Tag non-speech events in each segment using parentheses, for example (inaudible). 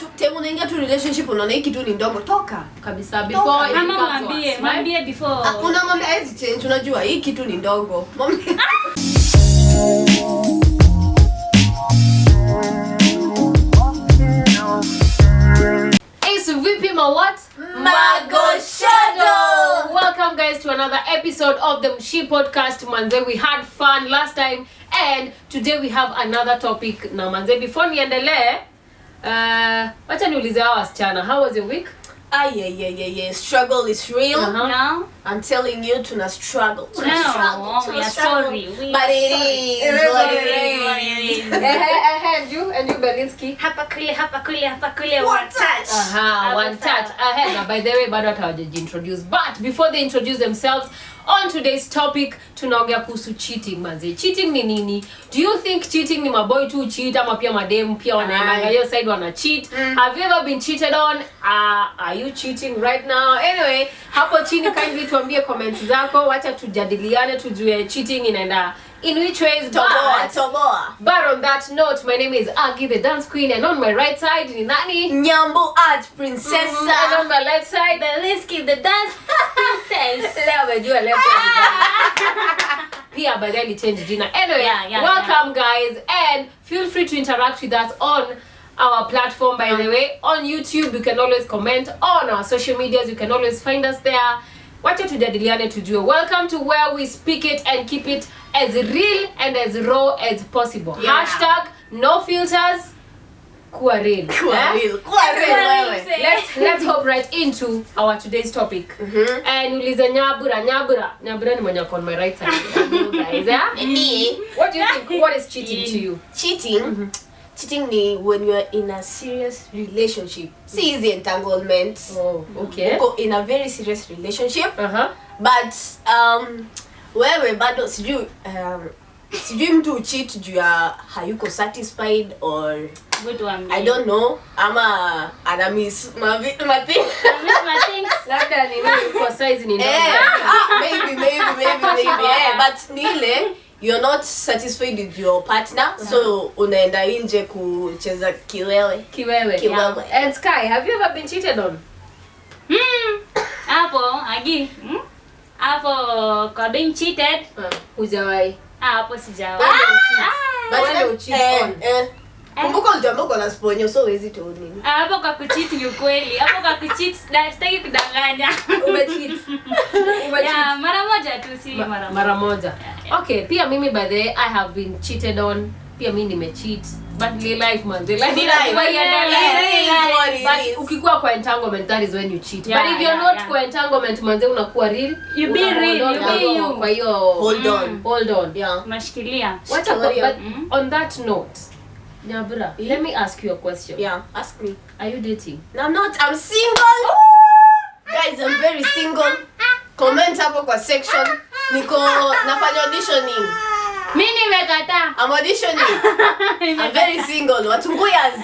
tu time unaingia tu relationship unaona hiki tu ni ndogo. Toka. Kabisa before it ama becomes mwambie worse, mwambie Ah, before. Unamwambia hezi change. Unajua hiki tu ni ndogo. Mwambie- (laughs) Hey, vipi ma what? Magoshado. welcome guys to another episode of the mshi podcast. Manze we had fun last time and today we have another topic. Na manze before niendelee uh, wacha niulize hawa wasichana how was your week Ay, ay, ay, ay, ay. struggle is real Uh-huh. no i'm telling you tuna struggle tuna No, struggle tuna we are struggle. sorry. We but are it sorry. is It is what what it it is. Eh, eh, eh, and you and you Belinsky hapa kule hapa kule hapa kule One one touch. Aha, one Hapo touch sawa. ahead. Now, by the way, bado hata hawajajiintroduce. But before they introduce themselves, on today's topic tunaongea kuhusu cheating manze. Cheating ni nini? Do you think cheating ni maboy tu cheat ama pia madem pia wanaenda hiyo side wana cheat? Mm. Have you ever been cheated on? Uh, are you cheating right now? Anyway, hapo chini kindly tuambie comments zako. Wacha tujadiliane tujue cheating inaenda in which ways. Toboa but, toboa but on that note, my name is Agi the dance queen and on my right side ni nani? nyambo art Mm, and on my left side, the Liski the dance princess. (laughs) Leo amejua leo pia (laughs) baadaye alichange jina. Anyway Yeah, yeah, welcome yeah. guys and feel free to interact with us on our platform by the way on youtube. You can always comment on our social medias. You can always find us there wacha tujadiliane tujue. Welcome to where we speak it and keep it as real and as raw as possible. Yeah. hashtag no filters kuwa real. Kuwa eh? real, kuwa real let's let's hop right into our today's topic. Mm -hmm. and ulize nyabura nyabura. Nyabura ni mwenye on my right side. (laughs) Guys yeah what do you think? What is cheating to you? Cheating cheating ni when you're in a serious relationship. Si easy entanglement. Oh okay. Uko in a very serious relationship. Uh-huh. But um, wewe bado sijui um, sijui mtu uchit juu ya hayuko satisfied or Good one. i don't know ama ana miss (laughs) labda ni mimi kwa size ni ndogo Eh, ah, maybe maybe maybe maybe yeah, but ni ile you're not satisfied with your partner yeah. so unaenda nje kucheza kiwewe kiwewe Kiwewe. and sky have you ever been cheated on Hmm. hapo agi hmm? hapo kwa being cheated uh, hujawahi ah, hapo sijawa But Wewe then, ucheat eh, on. eh, kumbuka uliambiwa uko na sponyo so huwezi tu nini. Ah, hapo kwa kucheat ni ukweli. Hapo kwa kucheat sitaki kudanganya. (laughs) Umecheat. Yeah, mara moja tu si mara mara moja. okay pia mimi by the way i have been cheated on. Pia mi nimecheat. But ni life man the life. Ni life. iendelee. It is what it but ukikuwa kwa entanglement that is when you cheat. Yeah, but if you're yeah, not yeah. kwa entanglement manze unakuwa real. You be real, you be you. kwa hiyo hold on. Hold on. Yeah. Unashikilia. What about, Shikilia. but Mm. on that note Nyabura, let me ask you a question. yeah ask me. Are you dating? no I'm not i'm single. Guys i'm very single. Comment hapo kwa section. Niko nafanya auditioning. Mini nimekataa i'm auditioning. (laughs) I'm very single. Watunguyas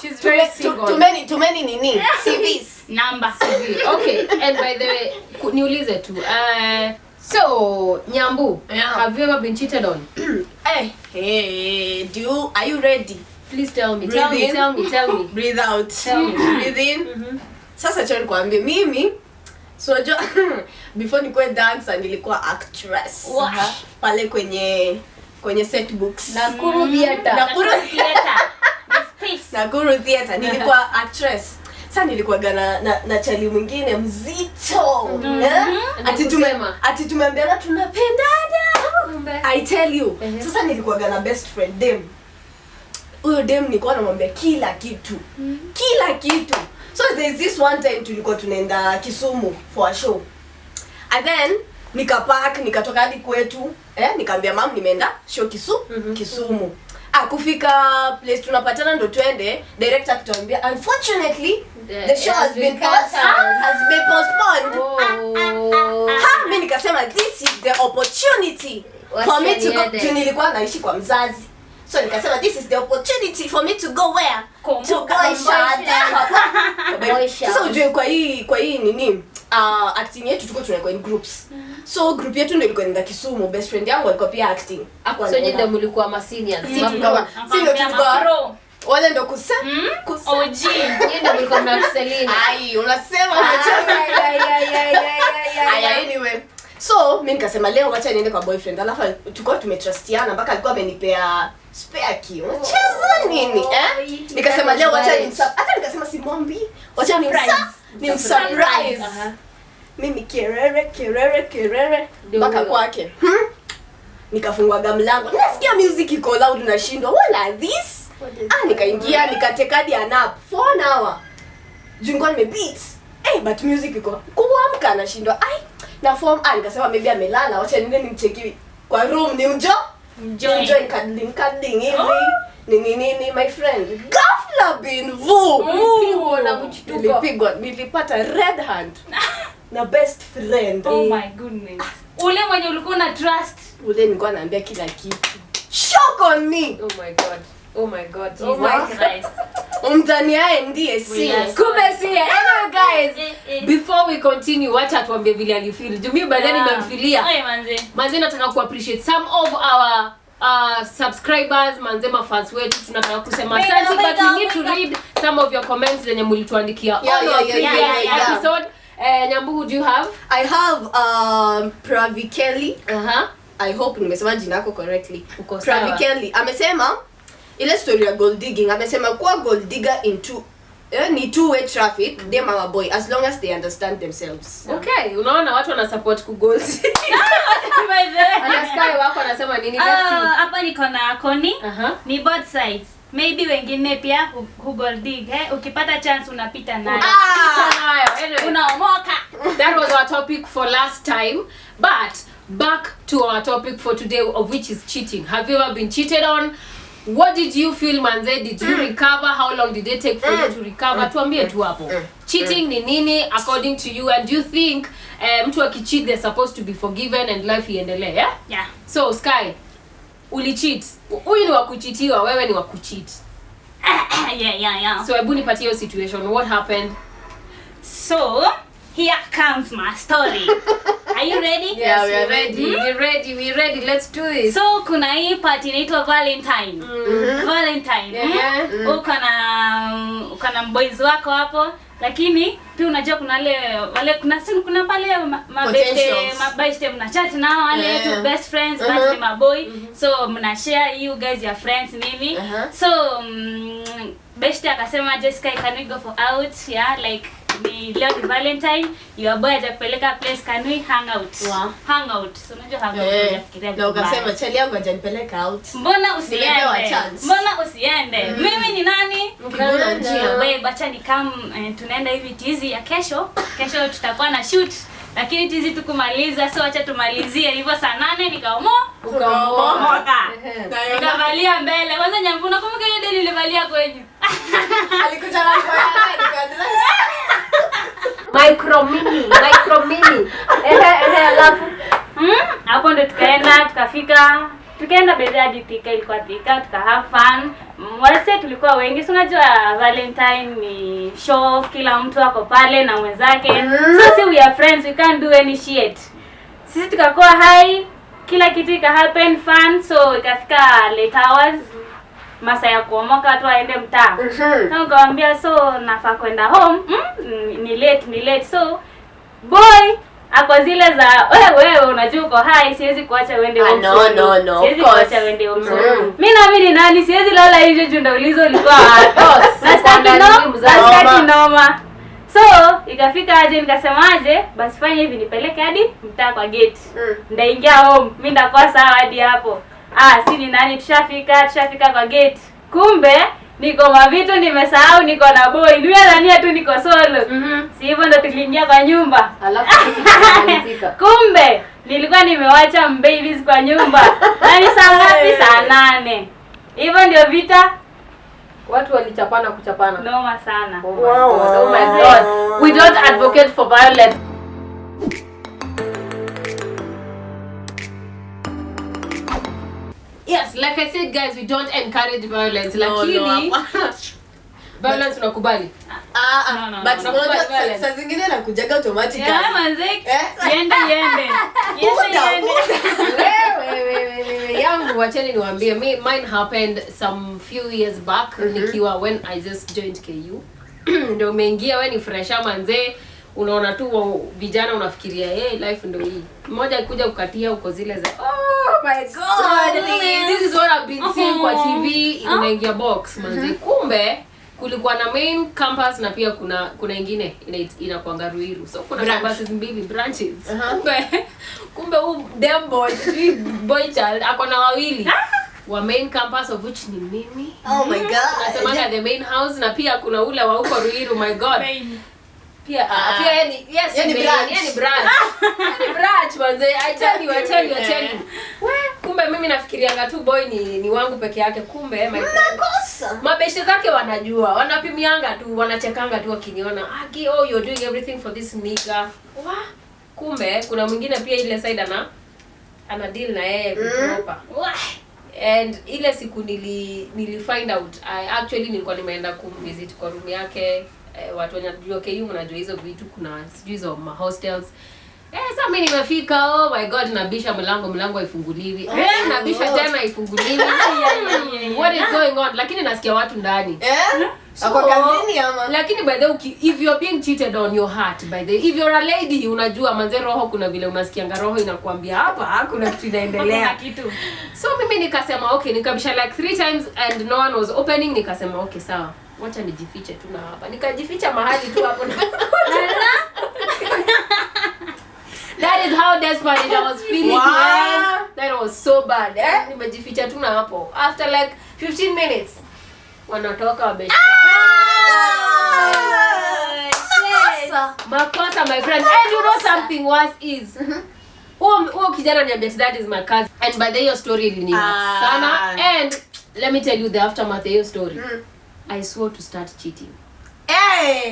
She's very single. Too many, too many nini? (laughs) Cvs Number. CV. okay and by the way niulize tu uh, so nyambu Yeah. have you ever been cheated on? Hey, (clears throat) hey do you are you ready? Please tell me. Tell me tell me tell (laughs) me. Breathe out. Tell me. (laughs) breathe in. Sasa cha nikwambie mimi so jo, (laughs) before nikuwe dancer nilikuwa actress. Wow. pale kwenye kwenye set books. Nakuru theater Nakuru Theater. Nakuru theater nilikuwa actress sa nilikuwaga na, na, na chali mwingine mzito. Eh? ati tume- ati tumeambiana tunapendana. I tell you. Mm -hmm. sasa nilikuwaga na best friend dem. Huyo dem nilikuwa namwambia kila kitu. Mm -hmm. kila kitu. So there's this one time tulikuwa tunaenda kisumu for a show. And then nikapak nikatoka hadi kwetu. Eh, nikaambia mam nimeenda show kisu kisumu. ah, kufika place tunapatana ndo twende director akituambia unfortunately The- the show has been cancelled." has been postponed. Oh. ha mi nikasema this is the opportunity What for me to go to nilikuwa naishi kwa mzazi. So nikasema this is the opportunity for me to go where? To go shada (laughs) sasa ujue kwa hii kwa hii nini uh, acting yetu tuko tunakuwa in groups so group yetu ndio ilikuwa nenda kisumu best friend yangu alikuwa pia acting. Hapo so nyinyi ndio mlikuwa ma seniors. Si tulikuwa- si ndio tulikuwa mapro. wale ndo kusa Mm? OG. (laughs) Nyinyi ndio mlikuwa mnatuselina. ai unasema umecheza Ai anyway. So mi nikasema leo wacha niende kwa boyfriend. Alafu tulikuwa tumetrustiana mpaka alikuwa amenipea spare key. Unacheza nini eh? nikasema leo wacha hata nikasema simwambi wacha ni Surprise. Ni mimi kerere kerere kerere. Mpaka kwake. Hmm? nikafunguaga mlango. Nasikia music iko loud nashindwa what are this? Ah nikaingia nikatekadi anap for an hour. Jungwa nimebeat hey, but music iko kuamka nashindwa ai na form ah nikasema maybe amelala. Wacha niende nimcheki kwa room ni mjo. Mjo mjo cuddling cuddling hivi. Nini nini my friend. Ghafla bin vu. Ulipigwa nilipigwa. Nilipata red hand (laughs) na best friend Oh my goodness. Ule mwenye ulikuwa na trust. ule nilikuwa naambia kila kitu shock on me Oh my god. Oh my god. Oh my Christ. Mtani yaye ndiye si kume Kumbe si Hello guys. Eh, eh. Before we continue, wacha tuambie vile alifeel. Juu mimi baadaye Yeah. nimemfilia. Oye, manze. manze nataka ku appreciate some of our uh, subscribers manze mafans wetu tunataka kusema asante but we need to read some of your comments zenye mulituandikia Yeah, on yeah, our yeah, previous yeah, yeah. episode Eh, nyambu who do you have? I have um, pravikeli uh-huh. i hope nimesema jina yako correctly. Uko sawa. pravikeli amesema ile story ya gold digging amesema kuwa gold digger in two eh, ni two way traffic mm. -hmm. them our boy as long as they understand themselves. Okay unaona watu wana support kugold (laughs) By the way. anaskai wako anasema nini? Ah, see. hapa niko na koni uh-huh. ni both sides maybe wengine pia hu- hugoldig eh? ukipata chance unapita nayo. Anyway. unaomoka. That was our topic for last time but back to our topic for today of which is cheating. Have you ever been cheated on? What did you feel manze? Did you recover? How long did it take for you to recover? Tuambie tu hapo. Cheating ni nini according to you? And do you think uh, mtu akicheat they're supposed to be forgiven and life iendelee yeah? yeah. So sky ulicheat huyu ni wakuchitiwa wewe ni wa kucheat. (coughs) Yeah yeah yeah. So hebu nipatie hiyo situation. What happened? So here comes my story. (laughs) Are you ready? Yes we are ready. we ready we ready. Let's do this. So kuna hii party inaitwa valentine. Valentine Yeah. mm. uko na uko na boys wako hapo lakini pia unajua kuna wale wale kuna si kuna pale ma- mabeste mabeste mna chat nao wale Yeah. tu best friends Mhm. but ni maboy so mna share you guys your friends nini Uh-huh. so mm, beste akasema Jessica can we go for out yeah like ni leo ni valentine your boy atakupeleka place can we hang out? Wow. hang out. So unajua hang out yeah. unafikiria na ukasema chali yangu ajanipeleka out. Mbona usiende? Mbona usiende? Mm. mimi ni nani? Mbona njia. Wewe bacha ni kam eh, tunaenda hivi tizi ya kesho. Kesho tutakuwa na shoot. Lakini tizi tukumaliza so acha tumalizie. Hivyo saa nane nikaomo. Ukaomoka. (laughs) nikavalia mbele. Kwanza nyambu nakumbuka ile deni nilivalia kwenyu. Alikuja na nguo ya ndani kwa dress. Micro mini micro mini ehe ehe alafu. Hmm, hapo ndo tukaenda tukafika. Tukaenda bedadi thika ilikuwa thika tuka have fun. Mm, wase tulikuwa wengi si unajua valentine ni show kila mtu ako pale na mwenzake. So si we are friends we can't do any shit. Sisi tukakuwa hai kila kitu ika happen fun so ikafika late hours masa ya kuomoka tu aende mtaa mm -hmm. ukawambia so nafaa kwenda home mm, ni late ni late so boy ako zile za (laughs) wewe wewe unajua uko hai siwezi kuacha uende Ah, home no, no, no, siwezi kuacha uende home solo. Mm. mi nami ni nani siwezi lala nje juu ndaulizo ulikuwa wapi (laughs) Na mzazi. Noma. so ikafika aje nikasema aje basi fanya hivi nipeleke hadi mtaa kwa gate Mm. ndaingia home mi ndakuwa sawa hadi hapo ah si ni nani? Tushafika tushafika kwa gate. Kumbe niko mavitu nimesahau niko na boy. Nimeadhania tu niko solo. Si hivyo ndo tuliingia kwa nyumba? Alafu (laughs) kumbe nilikuwa nimewacha mbabies kwa nyumba. Nani saa ngapi? Saa nane. Hivyo ndio vita. Watu walichapana kuchapana. Noma sana. Oh my God, oh my God. We don't advocate for violence. Yes, like I said guys, we don't encourage violence. No, no, Lakini hapana. (laughs) violence unakubali. Ah, ah, No, no, but no. unajua Violence. saa- zingine nakujaga Eh? yangu wacheni niwaambie mi mine happened some few years back nikiwa when i just joined ku (clears throat) ndo umeingia we ni fresha manzee unaona tu vijana unafikiria hey, life ndo hii mmoja akikuja kukatia uko zile za oh my god this is what I've been seeing kwa tv inaingia box manzi kumbe kulikuwa na main campus na pia kuna kuna ingine ina- inakuanga ruiru. So kuna Branch. campuses mbili branches. Aha. kumbe kumbe huu dem boy boy child ako na wawili. Wa main campus of which ni mimi. Oh my god. nasemanga the main house na pia kuna ule wa huko ruiru my god. Pia uh, pia yani, ni yes yani branch. Yani ni branch yani ni branch manze. I tell you i tell you i tell you nafikirianga tu boy ni ni wangu peke yake kumbe Makosa. mabeshe zake wanajua wanapimianga tu wanachekanga tu wakiniona. Aki oh you're doing everything for this nigga. Wa? Kumbe kuna mwingine pia ile side ana ana deal na yeye mm. kutropa and ile siku nili nili find out I actually nilikuwa nimeenda kumvisit kwa room yake. Eh, watu wanajua KU mnajua hizo vitu kuna sijui hizo ma hostels Eh, sasa mimi nimefika oh my god nabisha mlango mlango haifunguliwi. Oh, eh, nabisha tena haifunguliwi. (laughs) What is going on? Lakini nasikia watu ndani. Eh? So, Ako kazini ama? lakini by the way, if you're being cheated on your heart by the if you're a lady unajua manze roho kuna vile unasikianga roho inakuambia hapa kuna kitu inaendelea. Kitu. So mimi nikasema okay nikabisha like three times and no one was opening nikasema okay sawa. Wacha nijifiche tu na hapa. Nikajificha mahali tu hapo na (laughs) that is how desperate I was feeling Wow. man. that was so bad eh? nimejificha tu na hapo after like 15 minutes wanatoka wabe Makosa. makosa my friend and you know something worse is huo huo kijana niambia that is my cousin and by the hiyo story iliniuma Ah. sana and let me tell you the aftermath of hiyo story Mm. i swore to start cheating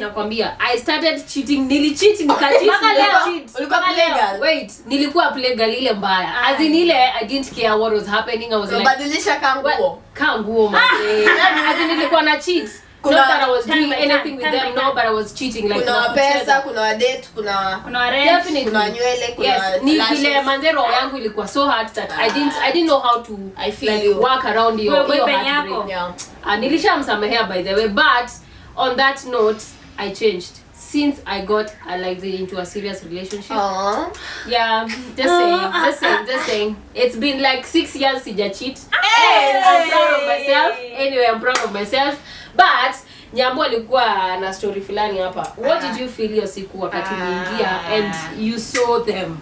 Nakwambia i started cheating nilicheat nikacheat (laughs) wait nilikuwa plegal ile mbaya. As in ile i didn't care what was happening. I was like badilisha kanguo. Kanguo mzee. nguo (laughs) as in nilikuwa na cheat. Kuna- not that i was doing anything with them no but i was cheating like kuna pesa, kuna date, kuna kuna rent, Definitely. kuna nywele kuna yes ni vile manze roho yangu ilikuwa so hard that i didn't i didn't know how to I feel like you. work around your, your boyfriend heartbreak. yako. Yeah. uh, nilishamsamehea by the way but on that note i changed. Since i got uh, like the, into a serious relationship. Aww. yeah just saying just saying just saying. It's been like six years since I cheat. Hey! i'm proud of myself. Anyway i'm proud of myself. But nyambo alikuwa na story fulani hapa. What did you feel your siku wakati Ah. uliingia and you saw them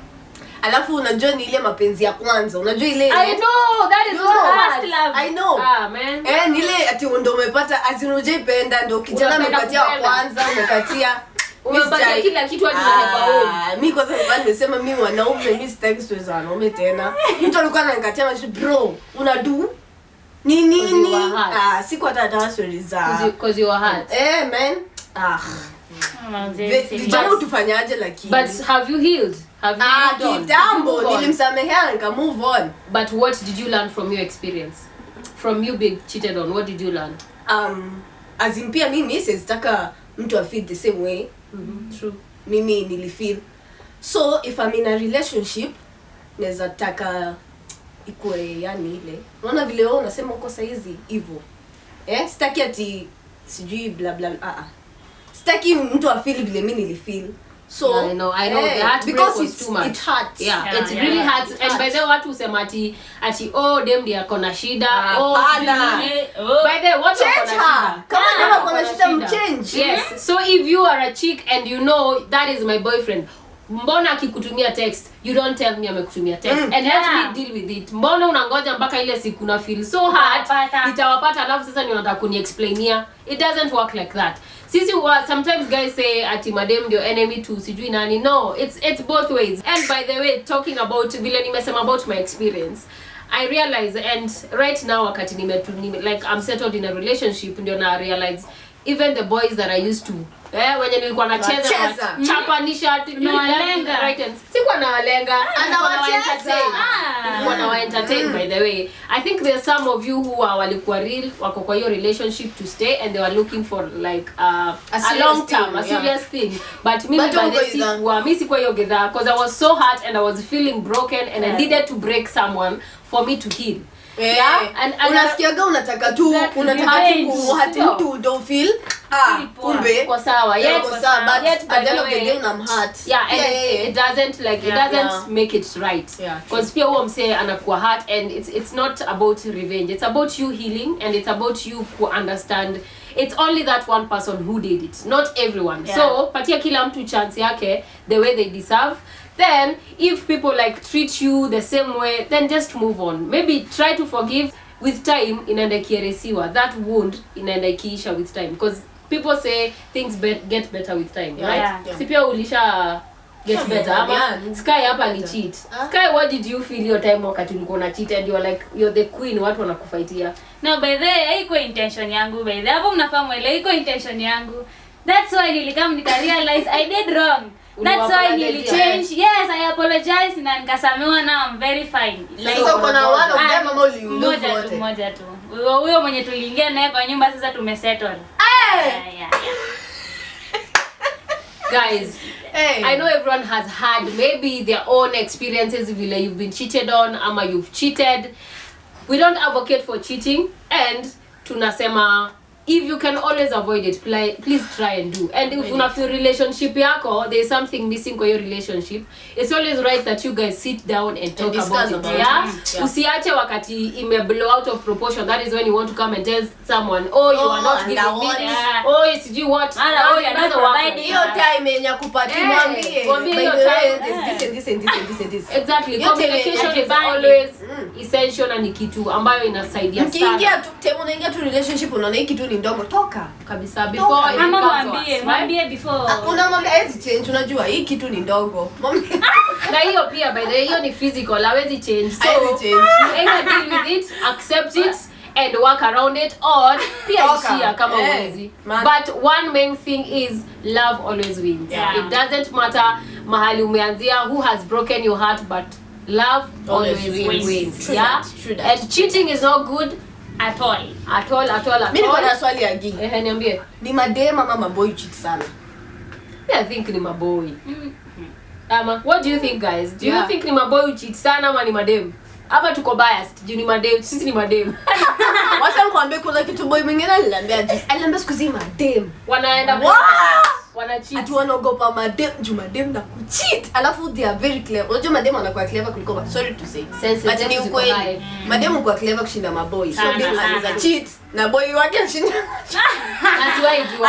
alafu unajua ni ile mapenzi ya kwanza. Unajua ile i know that is You what know. hurts. First love. I know. ah man. Eh, ni ile ati ndo umepata azinujaipenda ndo kijana amepatia wa kwanza umekatia Umepatia (laughs) Mi kila kitu hadi. Ah, mi kwanza nilikuwa nimesema mi wanaume mi sitaki wanaume tena. Mtu alikuwa ananikatia macho bro unadu ni Because you nini ah, siku hata Cause you- you are eh man. Ah. Si- vijana utufanyaje lakini? but have you healed have you ah moved on? kitambo nilimsamehea nika move on. But what did you learn from your experience? From you being cheated on what did you learn? Um azin pia mimi sizitaka mtu afeel the same way. True. Mimi nilifeel. So if I'm in a relationship naweza taka ikue yani ile. Unaona vile wewe unasema uko saizi hivo eh sitaki ati sijui bla bla ah ah. Sitaki mtu afeel vile mimi nilifeel so yeah, I know, I know. hey, the heartbreak because it's, too much. it hurts Yeah, Yeah, it yeah, really yeah. hurts. It And by the way, watu usema ati ati oh dem they are na shida. Oh, pana Oh. By the way, what Change her. come Kama Yeah, dem ako wako na change shida, mm mchange. Yes. So if you are a chick and you know that is my boyfriend, mbona akikutumia text you don't tell me amekutumia text Mm. and yeah. let me deal with it mbona unangoja mpaka ile siku na feel so hard itawapata alafu sasa ndio nataka kuniexplainia it doesn't work like that sisi wa, sometimes guys say ati madem ndio enemy to sijui nani. No it's it's both ways. And by the way talking about vile nimesema about my experience i realize and right now wakati nime, nime, like i'm settled in a relationship ndio na realize even the boys that i used to eh wenye nilikuwa nacheza chapanisha ati right and sikuwa nawalenga Anawacheza. nawaentertain. Ah. Nilikuwa by the way. I think there's some of you who are walikuwa real wako kwa hiyo relationship to stay and they were looking for like uh, a, serious long term thing, a yeah. thing. But mimi But by the go mimi si- wa sikuwa hiyo gedha because i was so hurt and i was feeling broken and i needed to break someone for me to heal Eh, Yeah, and- and- unasikiaga unataka tu unataka tu mtu don't feel ah kumbe kwa sawa. Yeah, sawa, but yet at the end of the day yeah it, yeah, yeah. it doesn't like Yeah. it doesn't Yeah. make it right. Yeah, true. pia huo msee anakuwa hurt and it's, it's not about revenge. It's about you healing and it's about you ku understand. It's only that one person who did it not everyone. Yeah. so patia kila mtu chance yake the way they deserve then if people like treat you the same way then just move on maybe try to forgive with time inaenda ikieresiwa that wound inaenda ikiisha with time because people say things be get better with time Yeah. right Yeah. si pia ulisha get Yeah, better ama yeah. sky hapa ni cheat huh? sky what did you feel your time wakati ulikuwa na cheat and you're like you're the queen watu wanakufaitia no by the way haiko intention yangu by the way. hapo mnafahamu ile iko intention yangu that's why nilikam nika realize i did wrong that's why nilichange yes i apologize na nikasamewa na i'm very fine like so kuna one of Ah, them ama uli- mmoja ulove tu wote? mmoja tu huyo huyo mwenye tuliingia naye kwa nyumba sasa tumesettle hey! yeah. guys hey. I know everyone has had maybe their own experiences vile you've been cheated on ama you've cheated we don't advocate for cheating and tunasema if you can always avoid it play, please try and do and if you have a relationship yako there is something missing kwa your relationship it's always right that you guys sit down and talk and about it about yeah? it. Yeah. usiache wakati ime blow out of proportion that is when you want to come and tell someone oh you Oh, are not giving me Yeah. oh sijui what Mara, oh you you are are not providing. hiyo time yenye you mwambie hiyo the way, time. there's this and this and this and this and this. exactly your communication is always Mm. essential na ni kitu ambayo inasaidia mkiingia sana tu temu unaingia tu relationship unaona hii kitu ni ndogo toka kabisa before mama mwambie right? mwambie before Ah, unamwambia hawezi change unajua hii kitu ni ndogo Mwambie- na hiyo pia by the way hiyo ni physical hawezi change so Hawezi change. either deal with it accept it and work around it or pia Toka. ishia kama Eh, uwezi man. but one main thing is love always wins Yeah. it doesn't matter mahali umeanzia who has broken your heart but love always, Always wins, wins. True yeah that, true that. and cheating is not good at all. At all at all at mi niko na swali ya gi Ehe, niambie. Ni madem ama maboy cheat sana? Yeah, I think ni maboy. Ama what do you think guys? Do you think ni maboy cheat sana ama ni madem hapa tuko biased. Juu ni madem. Sisi ni madem. (laughs) Wacha nikwambie kuna kitu boy mwingine aliniambia aliniambia siku zima madem. Wanaenda Wow! wana cheat. Ati wanaogopa madem. Juu madem na kucheat alafu they are very clever. Unajua madem anakuwa clever kuliko ma- sorry to say. Sense but ni ukweli. high. madem ukuwa clever kushinda maboy so dem anaweza cheat. Na boy wake ashinda. (laughs)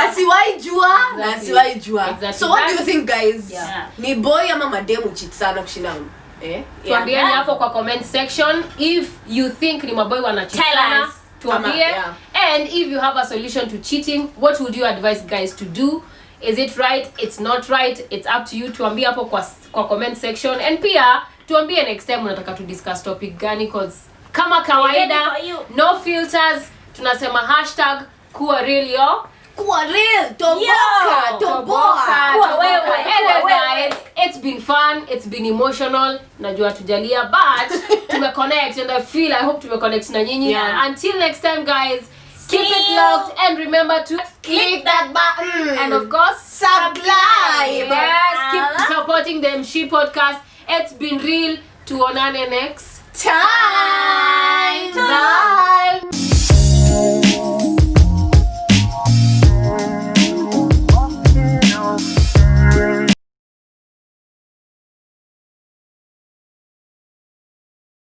Asiwahi jua. Na asiwahi jua. So what do you think guys? Yeah. ni boy ama madem cheat sana kushinda eh tuambieni hapo kwa comment section if you think ni maboy wana cheat Tell sana us. tuambie yeah. and if you have a solution to cheating what would you advise guys to do is it right it's not right it's up to you tuambie hapo kwa, kwa comment section and pia tuambie next time unataka to discuss topic gani cause kama kawaida no filters tunasema hashtag kuwa real yo kuwa real toboka toboka, toboka. toboka. toboka. toboka. toboka. toboka. toboka. toboka. Fun it's been emotional. Najua tujalia but (laughs) tumeconnect and i feel i hope tumeconnect na nyinyi. Yeah. until next time guys See keep it locked and remember to click that button. and of course subscribe. yes keep supporting the she podcast. It's been real. Tuonane next time